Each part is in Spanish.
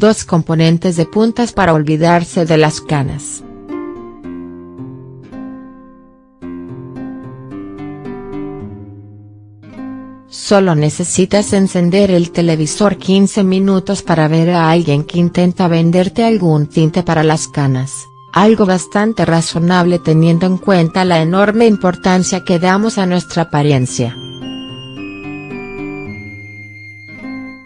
dos componentes de puntas para olvidarse de las canas. Solo necesitas encender el televisor 15 minutos para ver a alguien que intenta venderte algún tinte para las canas, algo bastante razonable teniendo en cuenta la enorme importancia que damos a nuestra apariencia.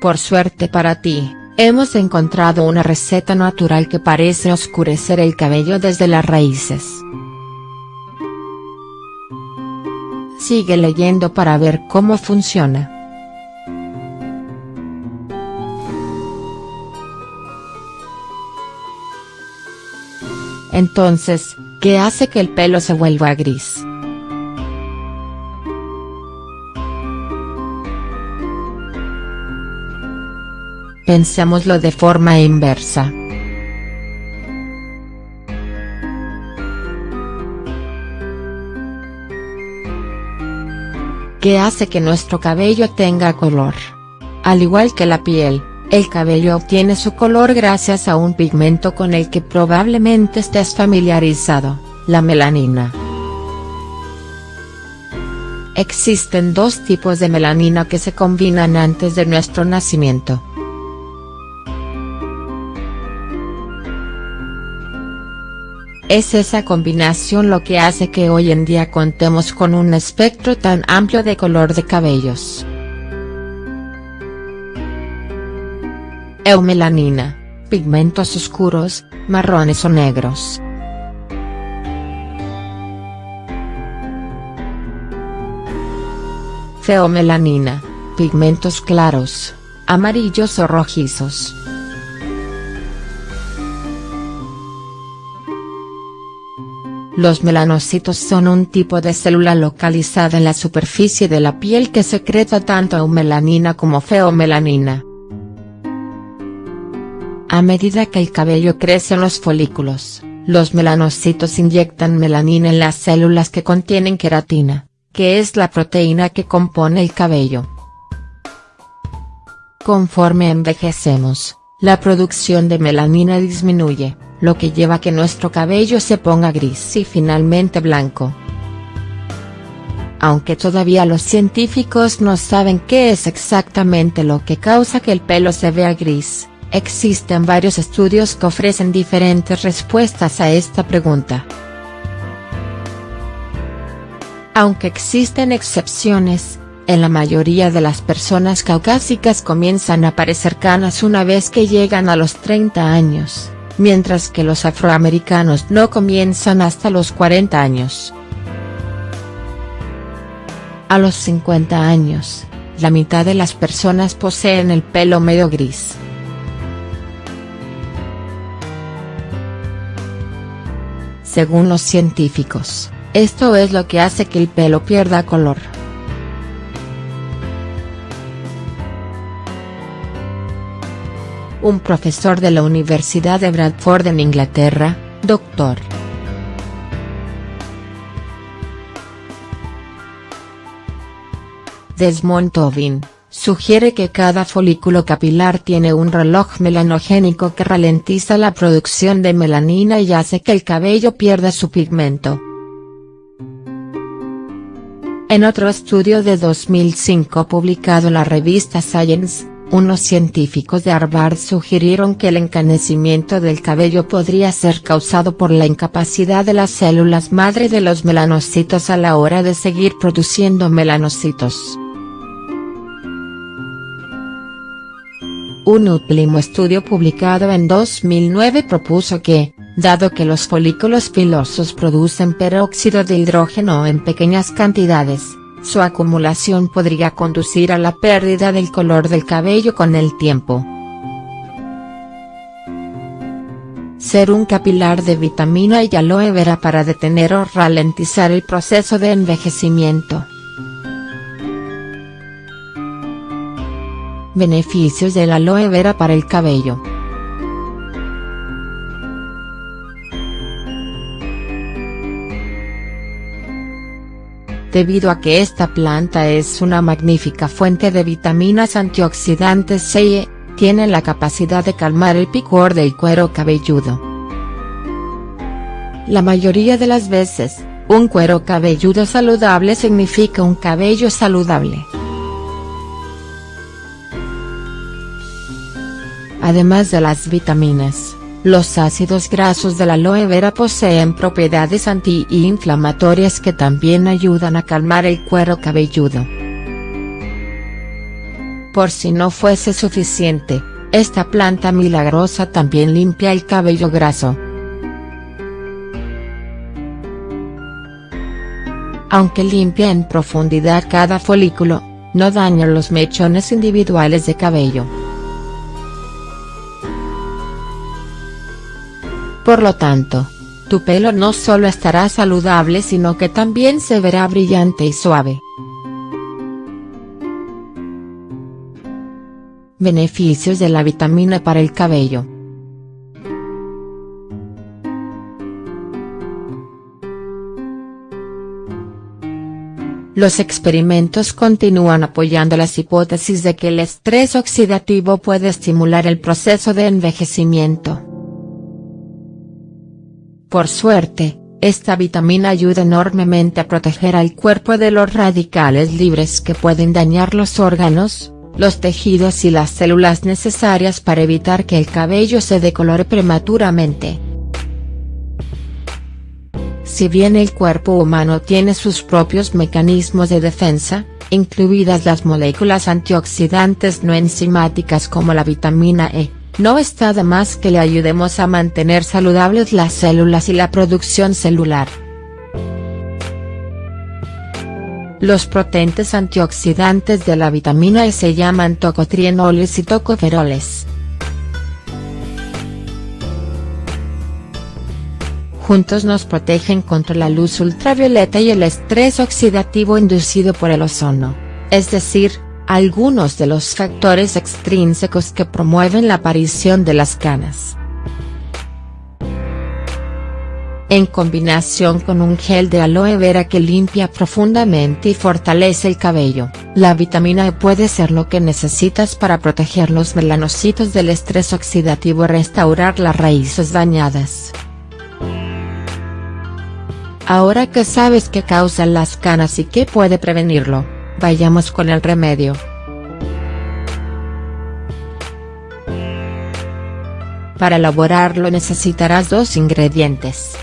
Por suerte para ti, hemos encontrado una receta natural que parece oscurecer el cabello desde las raíces. Sigue leyendo para ver cómo funciona. Entonces, ¿qué hace que el pelo se vuelva gris? Pensémoslo de forma inversa. ¿Qué hace que nuestro cabello tenga color? Al igual que la piel, el cabello obtiene su color gracias a un pigmento con el que probablemente estés familiarizado, la melanina. Existen dos tipos de melanina que se combinan antes de nuestro nacimiento. Es esa combinación lo que hace que hoy en día contemos con un espectro tan amplio de color de cabellos. Eumelanina, pigmentos oscuros, marrones o negros. Feomelanina, pigmentos claros, amarillos o rojizos. Los melanocitos son un tipo de célula localizada en la superficie de la piel que secreta tanto eumelanina como feomelanina. A medida que el cabello crece en los folículos, los melanocitos inyectan melanina en las células que contienen queratina, que es la proteína que compone el cabello. Conforme envejecemos, la producción de melanina disminuye, lo que lleva a que nuestro cabello se ponga gris y finalmente blanco. Aunque todavía los científicos no saben qué es exactamente lo que causa que el pelo se vea gris, existen varios estudios que ofrecen diferentes respuestas a esta pregunta. Aunque existen excepciones, en la mayoría de las personas caucásicas comienzan a aparecer canas una vez que llegan a los 30 años mientras que los afroamericanos no comienzan hasta los 40 años. A los 50 años, la mitad de las personas poseen el pelo medio gris. Según los científicos, esto es lo que hace que el pelo pierda color. Un profesor de la Universidad de Bradford en Inglaterra, Dr. Desmond Tobin, sugiere que cada folículo capilar tiene un reloj melanogénico que ralentiza la producción de melanina y hace que el cabello pierda su pigmento. En otro estudio de 2005 publicado en la revista Science, unos científicos de Harvard sugirieron que el encanecimiento del cabello podría ser causado por la incapacidad de las células madre de los melanocitos a la hora de seguir produciendo melanocitos. Un último estudio publicado en 2009 propuso que, dado que los folículos pilosos producen peróxido de hidrógeno en pequeñas cantidades, su acumulación podría conducir a la pérdida del color del cabello con el tiempo. Ser un capilar de vitamina y aloe vera para detener o ralentizar el proceso de envejecimiento. Beneficios del aloe vera para el cabello. Debido a que esta planta es una magnífica fuente de vitaminas antioxidantes y E, tienen la capacidad de calmar el picor del cuero cabelludo. La mayoría de las veces, un cuero cabelludo saludable significa un cabello saludable. Además de las vitaminas, los ácidos grasos de la aloe vera poseen propiedades antiinflamatorias que también ayudan a calmar el cuero cabelludo. Por si no fuese suficiente, esta planta milagrosa también limpia el cabello graso. Aunque limpia en profundidad cada folículo, no daña los mechones individuales de cabello. Por lo tanto, tu pelo no solo estará saludable sino que también se verá brillante y suave. Beneficios de la vitamina para el cabello. Los experimentos continúan apoyando las hipótesis de que el estrés oxidativo puede estimular el proceso de envejecimiento. Por suerte, esta vitamina ayuda enormemente a proteger al cuerpo de los radicales libres que pueden dañar los órganos, los tejidos y las células necesarias para evitar que el cabello se decolore prematuramente. Si bien el cuerpo humano tiene sus propios mecanismos de defensa, incluidas las moléculas antioxidantes no enzimáticas como la vitamina E, no está de más que le ayudemos a mantener saludables las células y la producción celular. Los potentes antioxidantes de la vitamina E se llaman tocotrienoles y tocoferoles. Juntos nos protegen contra la luz ultravioleta y el estrés oxidativo inducido por el ozono, es decir, algunos de los factores extrínsecos que promueven la aparición de las canas. en combinación con un gel de aloe vera que limpia profundamente y fortalece el cabello, la vitamina E puede ser lo que necesitas para proteger los melanocitos del estrés oxidativo y restaurar las raíces dañadas. Ahora que sabes qué causan las canas y qué puede prevenirlo, vayamos con el remedio. Para elaborarlo necesitarás dos ingredientes.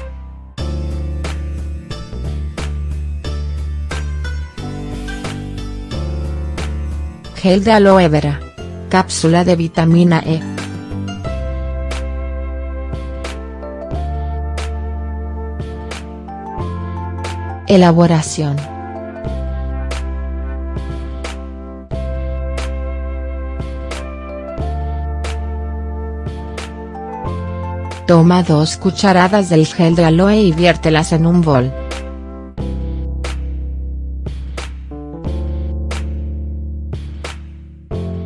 Gel de aloe vera. Cápsula de vitamina E. Elaboración. Toma dos cucharadas del gel de aloe y viértelas en un bol.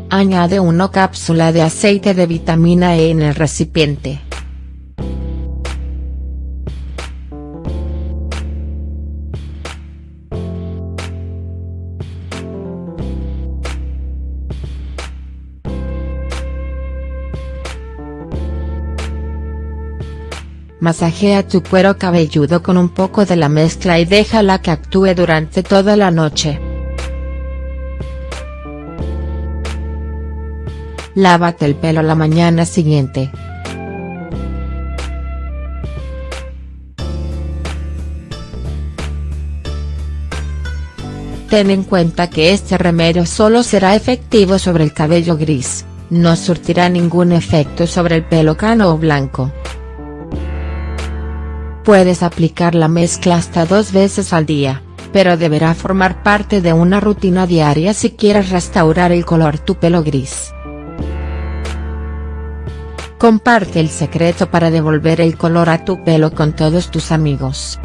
Añade una cápsula de aceite de vitamina E en el recipiente. Masajea tu cuero cabelludo con un poco de la mezcla y déjala que actúe durante toda la noche. Lávate el pelo la mañana siguiente. Ten en cuenta que este remedio solo será efectivo sobre el cabello gris, no surtirá ningún efecto sobre el pelo cano o blanco. Puedes aplicar la mezcla hasta dos veces al día, pero deberá formar parte de una rutina diaria si quieres restaurar el color tu pelo gris. Comparte el secreto para devolver el color a tu pelo con todos tus amigos.